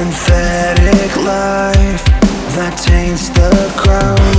synthetic life that taints the ground